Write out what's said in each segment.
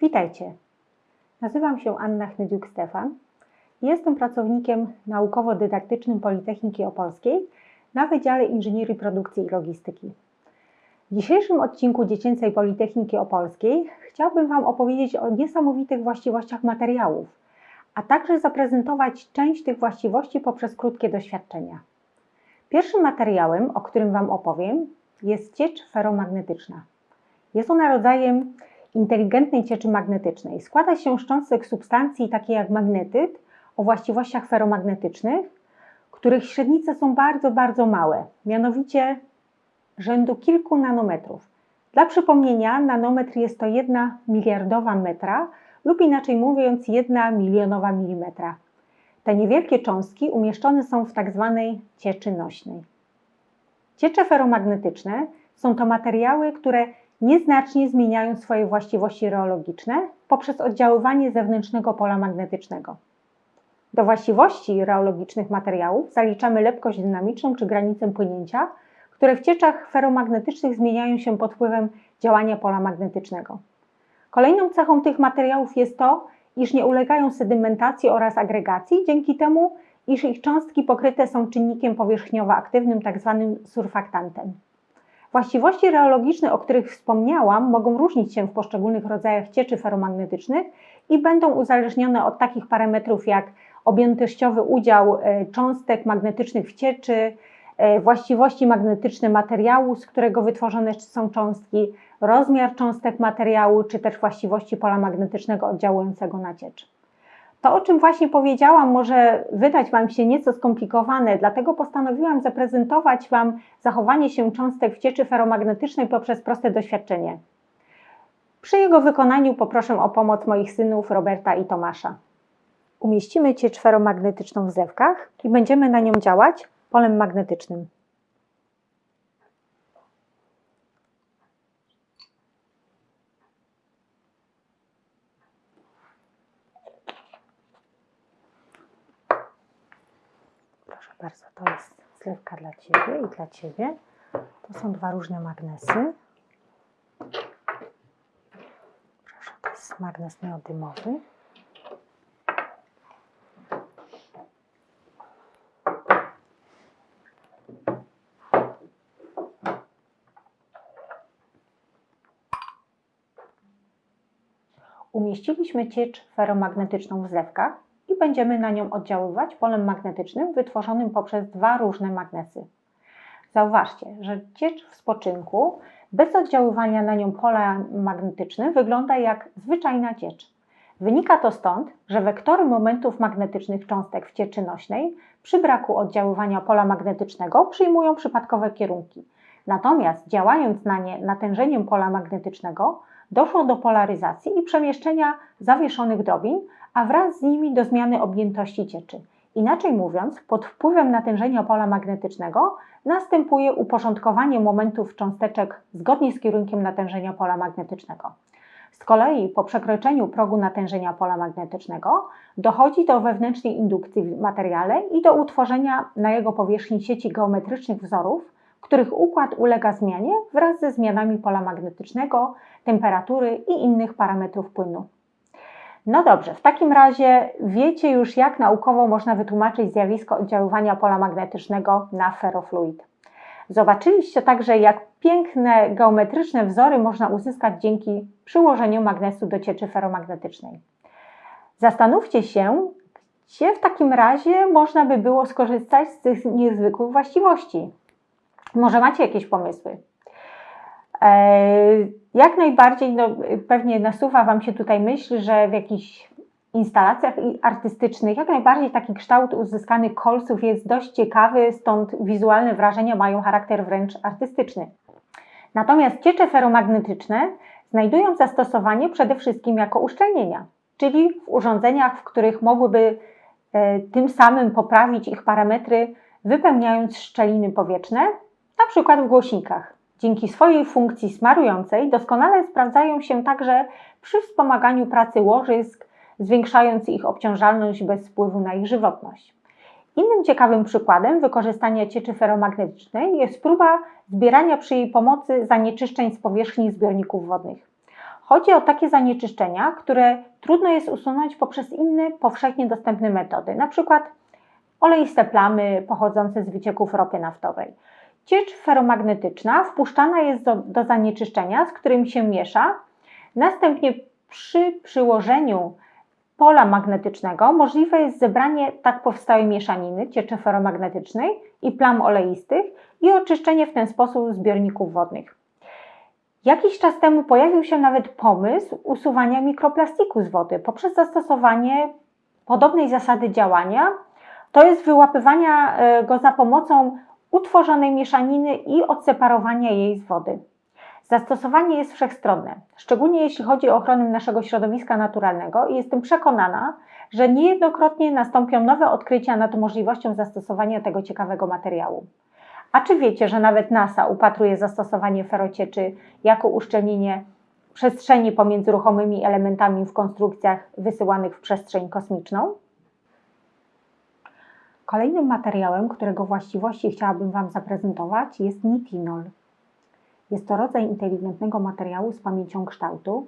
Witajcie. Nazywam się Anna Chnydziuk-Stefan. Jestem pracownikiem naukowo-dydaktycznym Politechniki Opolskiej na Wydziale Inżynierii Produkcji i Logistyki. W dzisiejszym odcinku Dziecięcej Politechniki Opolskiej chciałbym Wam opowiedzieć o niesamowitych właściwościach materiałów, a także zaprezentować część tych właściwości poprzez krótkie doświadczenia. Pierwszym materiałem, o którym Wam opowiem, jest ciecz feromagnetyczna. Jest ona rodzajem inteligentnej cieczy magnetycznej. Składa się z cząstek substancji takiej jak magnetyt o właściwościach feromagnetycznych, których średnice są bardzo, bardzo małe, mianowicie rzędu kilku nanometrów. Dla przypomnienia, nanometr jest to jedna miliardowa metra lub inaczej mówiąc jedna milionowa milimetra. Te niewielkie cząstki umieszczone są w tak zwanej cieczy nośnej. Ciecze feromagnetyczne są to materiały, które nieznacznie zmieniają swoje właściwości reologiczne poprzez oddziaływanie zewnętrznego pola magnetycznego. Do właściwości reologicznych materiałów zaliczamy lepkość dynamiczną czy granicę płynięcia, które w cieczach feromagnetycznych zmieniają się pod wpływem działania pola magnetycznego. Kolejną cechą tych materiałów jest to, iż nie ulegają sedymentacji oraz agregacji, dzięki temu, iż ich cząstki pokryte są czynnikiem powierzchniowo-aktywnym, tzw. Tak surfaktantem. Właściwości reologiczne, o których wspomniałam, mogą różnić się w poszczególnych rodzajach cieczy feromagnetycznych i będą uzależnione od takich parametrów jak objętościowy udział e, cząstek magnetycznych w cieczy, e, właściwości magnetyczne materiału, z którego wytworzone są cząstki, rozmiar cząstek materiału, czy też właściwości pola magnetycznego oddziałującego na ciecz. To, o czym właśnie powiedziałam, może wydać Wam się nieco skomplikowane, dlatego postanowiłam zaprezentować Wam zachowanie się cząstek w cieczy feromagnetycznej poprzez proste doświadczenie. Przy jego wykonaniu poproszę o pomoc moich synów Roberta i Tomasza. Umieścimy ciecz feromagnetyczną w zewkach i będziemy na nią działać polem magnetycznym. Bardzo, to jest zlewka dla Ciebie i dla Ciebie. To są dwa różne magnesy. Proszę, to jest magnes neodymowy. Umieściliśmy ciecz feromagnetyczną w zlewkach będziemy na nią oddziaływać polem magnetycznym wytworzonym poprzez dwa różne magnesy. Zauważcie, że ciecz w spoczynku bez oddziaływania na nią pola magnetycznym wygląda jak zwyczajna ciecz. Wynika to stąd, że wektory momentów magnetycznych cząstek w cieczy nośnej przy braku oddziaływania pola magnetycznego przyjmują przypadkowe kierunki. Natomiast działając na nie natężeniem pola magnetycznego doszło do polaryzacji i przemieszczenia zawieszonych drobin, a wraz z nimi do zmiany objętości cieczy. Inaczej mówiąc, pod wpływem natężenia pola magnetycznego następuje uporządkowanie momentów cząsteczek zgodnie z kierunkiem natężenia pola magnetycznego. Z kolei po przekroczeniu progu natężenia pola magnetycznego dochodzi do wewnętrznej indukcji w materiale i do utworzenia na jego powierzchni sieci geometrycznych wzorów, których układ ulega zmianie wraz ze zmianami pola magnetycznego, temperatury i innych parametrów płynu. No dobrze, w takim razie wiecie już, jak naukowo można wytłumaczyć zjawisko oddziaływania pola magnetycznego na ferrofluid. Zobaczyliście także, jak piękne geometryczne wzory można uzyskać dzięki przyłożeniu magnesu do cieczy ferromagnetycznej. Zastanówcie się, gdzie w takim razie można by było skorzystać z tych niezwykłych właściwości. Może macie jakieś pomysły? E, jak najbardziej, no, pewnie nasuwa Wam się tutaj myśl, że w jakichś instalacjach artystycznych jak najbardziej taki kształt uzyskany kolców jest dość ciekawy, stąd wizualne wrażenia mają charakter wręcz artystyczny. Natomiast ciecze feromagnetyczne znajdują zastosowanie przede wszystkim jako uszczelnienia, czyli w urządzeniach, w których mogłyby e, tym samym poprawić ich parametry, wypełniając szczeliny powietrzne, na przykład w głośnikach. Dzięki swojej funkcji smarującej doskonale sprawdzają się także przy wspomaganiu pracy łożysk, zwiększając ich obciążalność bez wpływu na ich żywotność. Innym ciekawym przykładem wykorzystania cieczy feromagnetycznej jest próba zbierania przy jej pomocy zanieczyszczeń z powierzchni zbiorników wodnych. Chodzi o takie zanieczyszczenia, które trudno jest usunąć poprzez inne powszechnie dostępne metody, np. oleiste plamy pochodzące z wycieków ropy naftowej. Ciecz feromagnetyczna wpuszczana jest do, do zanieczyszczenia, z którym się miesza. Następnie przy przyłożeniu pola magnetycznego możliwe jest zebranie tak powstałej mieszaniny cieczy feromagnetycznej i plam oleistych i oczyszczenie w ten sposób zbiorników wodnych. Jakiś czas temu pojawił się nawet pomysł usuwania mikroplastiku z wody poprzez zastosowanie podobnej zasady działania, to jest wyłapywania e, go za pomocą utworzonej mieszaniny i odseparowania jej z wody. Zastosowanie jest wszechstronne, szczególnie jeśli chodzi o ochronę naszego środowiska naturalnego i jestem przekonana, że niejednokrotnie nastąpią nowe odkrycia nad możliwością zastosowania tego ciekawego materiału. A czy wiecie, że nawet NASA upatruje zastosowanie ferocieczy jako uszczelnienie przestrzeni pomiędzy ruchomymi elementami w konstrukcjach wysyłanych w przestrzeń kosmiczną? Kolejnym materiałem, którego właściwości chciałabym Wam zaprezentować jest nitinol. Jest to rodzaj inteligentnego materiału z pamięcią kształtu.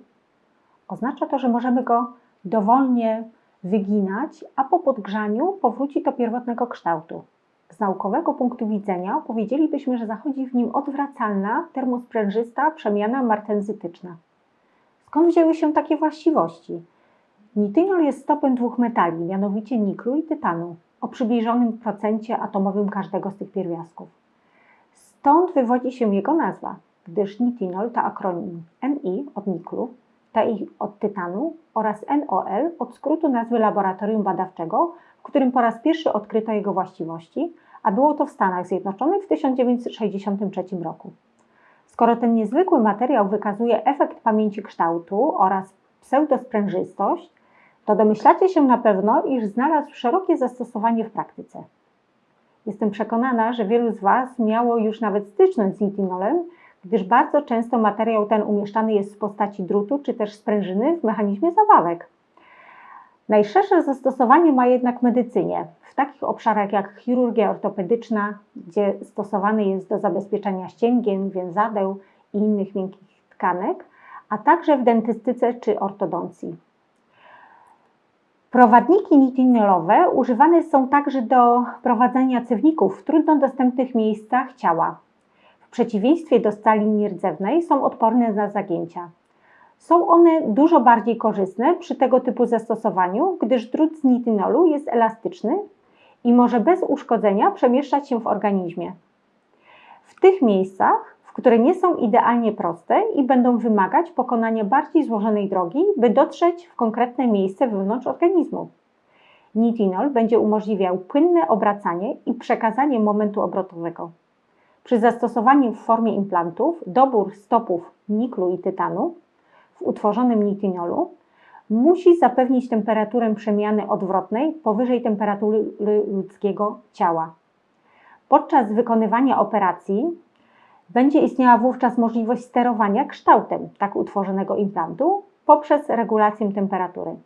Oznacza to, że możemy go dowolnie wyginać, a po podgrzaniu powróci do pierwotnego kształtu. Z naukowego punktu widzenia powiedzielibyśmy, że zachodzi w nim odwracalna, termosprężysta przemiana martenzytyczna. Skąd wzięły się takie właściwości? Nitynol jest stopem dwóch metali, mianowicie niklu i tytanu, o przybliżonym procencie atomowym każdego z tych pierwiastków. Stąd wywodzi się jego nazwa, gdyż nitinol to akronim Ni od niklu, Ti od tytanu oraz NOL od skrótu nazwy laboratorium badawczego, w którym po raz pierwszy odkryto jego właściwości, a było to w Stanach Zjednoczonych w 1963 roku. Skoro ten niezwykły materiał wykazuje efekt pamięci kształtu oraz pseudosprężystość, to domyślacie się na pewno, iż znalazł szerokie zastosowanie w praktyce. Jestem przekonana, że wielu z Was miało już nawet styczność z nitinolem, gdyż bardzo często materiał ten umieszczany jest w postaci drutu czy też sprężyny w mechanizmie zawałek. Najszersze zastosowanie ma jednak medycynie, w takich obszarach jak chirurgia ortopedyczna, gdzie stosowany jest do zabezpieczenia ścięgien, więzadeł i innych miękkich tkanek, a także w dentystyce czy ortodoncji. Prowadniki nitinolowe używane są także do prowadzenia cewników w trudno dostępnych miejscach ciała. W przeciwieństwie do stali nierdzewnej są odporne na zagięcia. Są one dużo bardziej korzystne przy tego typu zastosowaniu, gdyż drut z nitinolu jest elastyczny i może bez uszkodzenia przemieszczać się w organizmie. W tych miejscach, które nie są idealnie proste i będą wymagać pokonania bardziej złożonej drogi, by dotrzeć w konkretne miejsce wewnątrz organizmu. Nitinol będzie umożliwiał płynne obracanie i przekazanie momentu obrotowego. Przy zastosowaniu w formie implantów dobór stopów niklu i tytanu w utworzonym nitinolu musi zapewnić temperaturę przemiany odwrotnej powyżej temperatury ludzkiego ciała. Podczas wykonywania operacji będzie istniała wówczas możliwość sterowania kształtem tak utworzonego implantu poprzez regulację temperatury.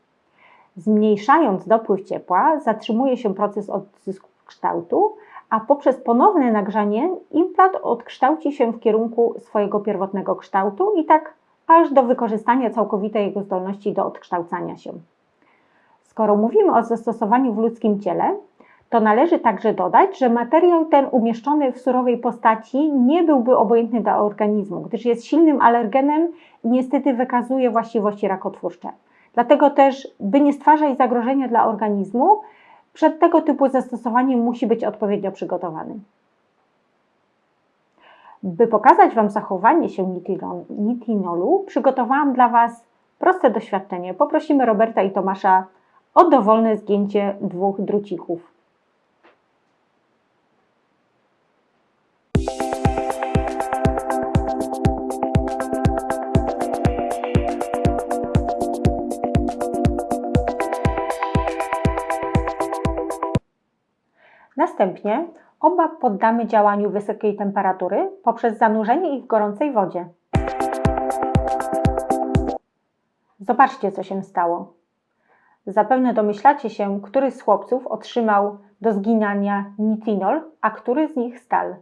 Zmniejszając dopływ ciepła, zatrzymuje się proces odzysku kształtu, a poprzez ponowne nagrzanie implant odkształci się w kierunku swojego pierwotnego kształtu i tak aż do wykorzystania całkowitej jego zdolności do odkształcania się. Skoro mówimy o zastosowaniu w ludzkim ciele, to należy także dodać, że materiał ten umieszczony w surowej postaci nie byłby obojętny dla organizmu, gdyż jest silnym alergenem i niestety wykazuje właściwości rakotwórcze. Dlatego też, by nie stwarzać zagrożenia dla organizmu, przed tego typu zastosowaniem musi być odpowiednio przygotowany. By pokazać Wam zachowanie się nitinolu, przygotowałam dla Was proste doświadczenie. Poprosimy Roberta i Tomasza o dowolne zgięcie dwóch drucików. Następnie oba poddamy działaniu wysokiej temperatury poprzez zanurzenie ich w gorącej wodzie. Zobaczcie, co się stało. Zapewne domyślacie się, który z chłopców otrzymał do zginania nitinol, a który z nich stal.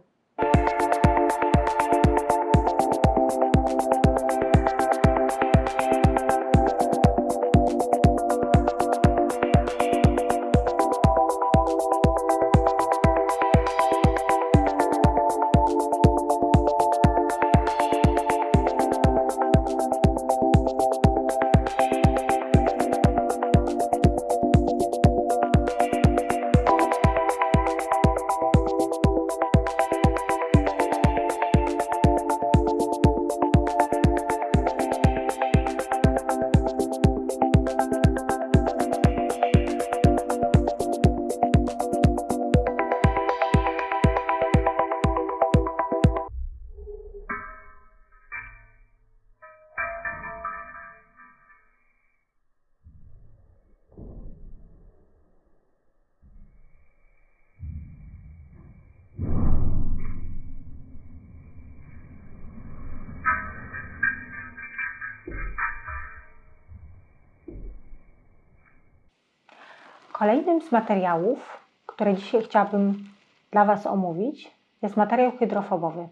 Kolejnym z materiałów, które dzisiaj chciałabym dla Was omówić, jest materiał hydrofobowy.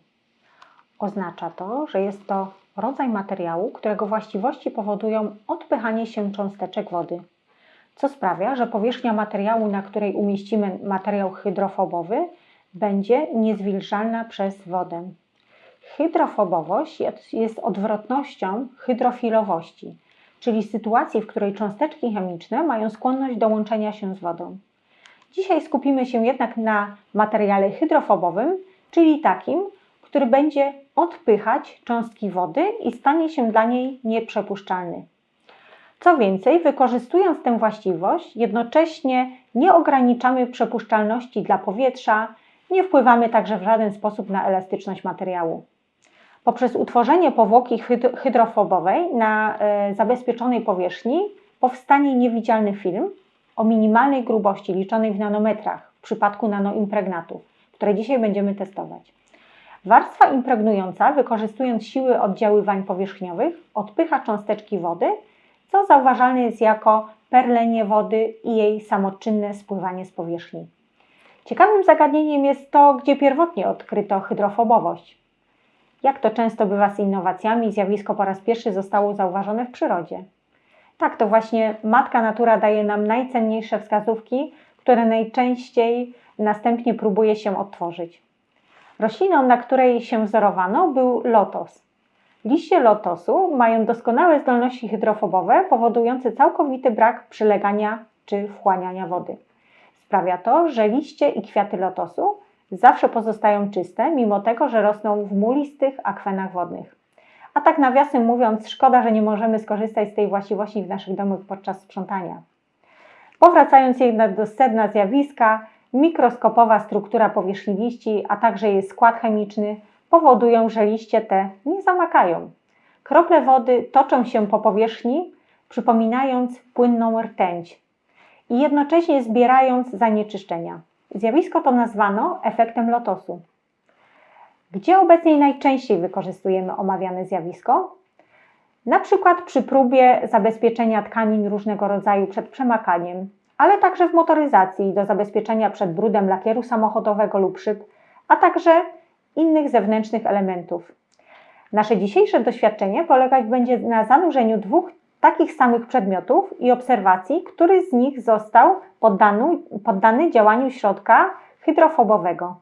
Oznacza to, że jest to rodzaj materiału, którego właściwości powodują odpychanie się cząsteczek wody, co sprawia, że powierzchnia materiału, na której umieścimy materiał hydrofobowy, będzie niezwilżalna przez wodę. Hydrofobowość jest odwrotnością hydrofilowości, czyli sytuacji, w której cząsteczki chemiczne mają skłonność do łączenia się z wodą. Dzisiaj skupimy się jednak na materiale hydrofobowym, czyli takim, który będzie odpychać cząstki wody i stanie się dla niej nieprzepuszczalny. Co więcej, wykorzystując tę właściwość, jednocześnie nie ograniczamy przepuszczalności dla powietrza, nie wpływamy także w żaden sposób na elastyczność materiału. Poprzez utworzenie powłoki hydrofobowej na e, zabezpieczonej powierzchni powstanie niewidzialny film o minimalnej grubości liczonej w nanometrach w przypadku nanoimpregnatów, które dzisiaj będziemy testować. Warstwa impregnująca, wykorzystując siły oddziaływań powierzchniowych, odpycha cząsteczki wody, co zauważalne jest jako perlenie wody i jej samoczynne spływanie z powierzchni. Ciekawym zagadnieniem jest to, gdzie pierwotnie odkryto hydrofobowość. Jak to często bywa z innowacjami, zjawisko po raz pierwszy zostało zauważone w przyrodzie. Tak, to właśnie matka natura daje nam najcenniejsze wskazówki, które najczęściej następnie próbuje się odtworzyć. Rośliną, na której się wzorowano, był lotos. Liście lotosu mają doskonałe zdolności hydrofobowe, powodujące całkowity brak przylegania czy wchłaniania wody. Sprawia to, że liście i kwiaty lotosu zawsze pozostają czyste, mimo tego, że rosną w mulistych akwenach wodnych. A tak nawiasem mówiąc, szkoda, że nie możemy skorzystać z tej właściwości w naszych domach podczas sprzątania. Powracając jednak do sedna zjawiska, mikroskopowa struktura powierzchni liści, a także jej skład chemiczny powodują, że liście te nie zamakają. Krople wody toczą się po powierzchni, przypominając płynną rtęć i jednocześnie zbierając zanieczyszczenia. Zjawisko to nazwano efektem lotosu. Gdzie obecnie najczęściej wykorzystujemy omawiane zjawisko? Na przykład przy próbie zabezpieczenia tkanin różnego rodzaju przed przemakaniem, ale także w motoryzacji do zabezpieczenia przed brudem lakieru samochodowego lub szyb, a także innych zewnętrznych elementów. Nasze dzisiejsze doświadczenie polegać będzie na zanurzeniu dwóch takich samych przedmiotów i obserwacji, który z nich został poddany, poddany działaniu środka hydrofobowego.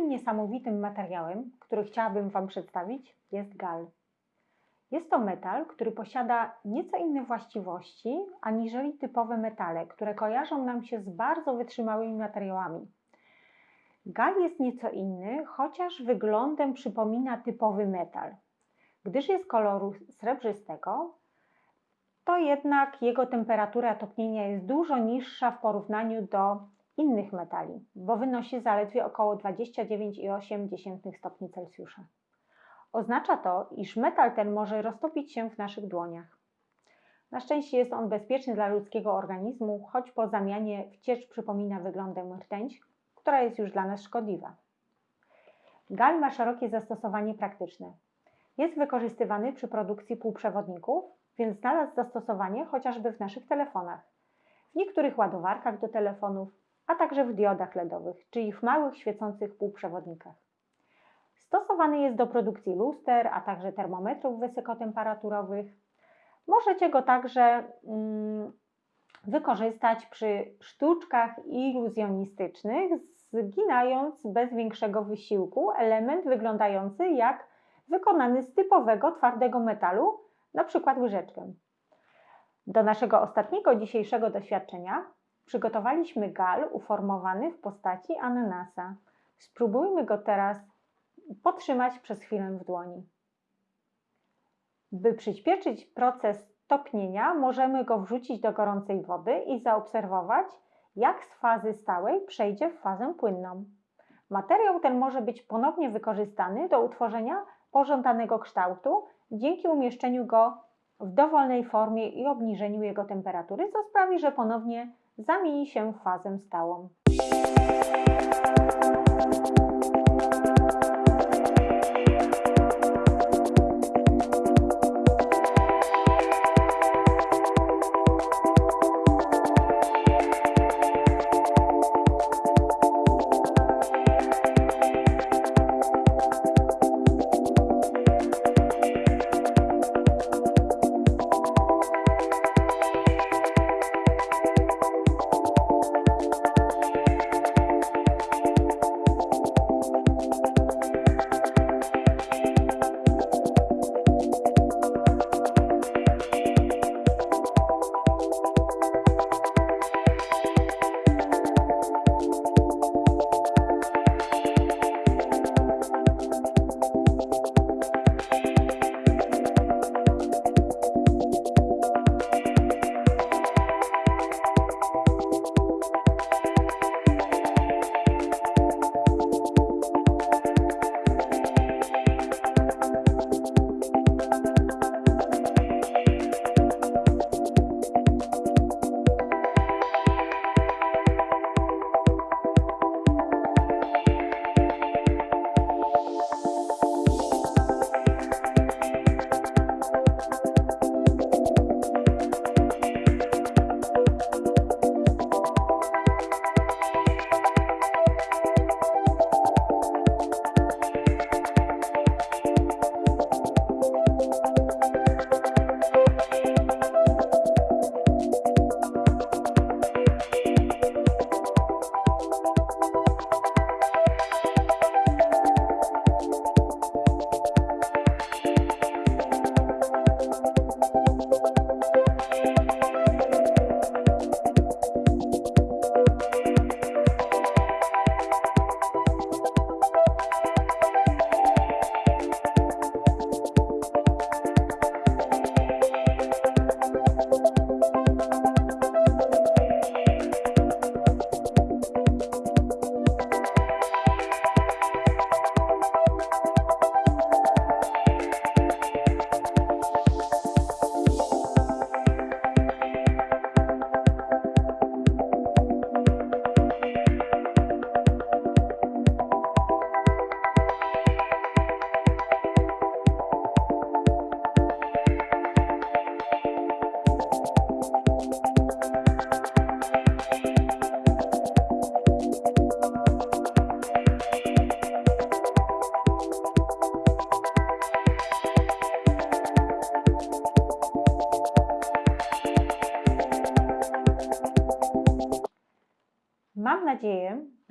Niesamowitym materiałem, który chciałabym Wam przedstawić, jest gal. Jest to metal, który posiada nieco inne właściwości aniżeli typowe metale, które kojarzą nam się z bardzo wytrzymałymi materiałami. Gal jest nieco inny, chociaż wyglądem przypomina typowy metal. Gdyż jest koloru srebrzystego, to jednak jego temperatura topnienia jest dużo niższa w porównaniu do innych metali, bo wynosi zaledwie około 29,8 stopni Celsjusza. Oznacza to, iż metal ten może roztopić się w naszych dłoniach. Na szczęście jest on bezpieczny dla ludzkiego organizmu, choć po zamianie w ciecz przypomina wyglądem rtęć, która jest już dla nas szkodliwa. Gal ma szerokie zastosowanie praktyczne. Jest wykorzystywany przy produkcji półprzewodników, więc znalazł zastosowanie chociażby w naszych telefonach, w niektórych ładowarkach do telefonów, a także w diodach LEDowych, czyli w małych świecących półprzewodnikach. Stosowany jest do produkcji luster, a także termometrów wysokotemperaturowych. Możecie go także mm, wykorzystać przy sztuczkach iluzjonistycznych, zginając bez większego wysiłku element wyglądający jak wykonany z typowego twardego metalu, na przykład łyżeczkę. Do naszego ostatniego dzisiejszego doświadczenia przygotowaliśmy gal uformowany w postaci ananasa. Spróbujmy go teraz potrzymać przez chwilę w dłoni. By przyspieszyć proces topnienia, możemy go wrzucić do gorącej wody i zaobserwować, jak z fazy stałej przejdzie w fazę płynną. Materiał ten może być ponownie wykorzystany do utworzenia pożądanego kształtu dzięki umieszczeniu go w dowolnej formie i obniżeniu jego temperatury, co sprawi, że ponownie zamieni się w fazę stałą.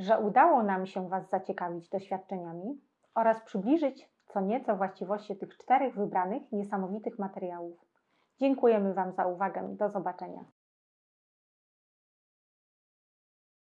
Że udało nam się Was zaciekawić doświadczeniami oraz przybliżyć co nieco właściwości tych czterech wybranych niesamowitych materiałów. Dziękujemy Wam za uwagę. Do zobaczenia.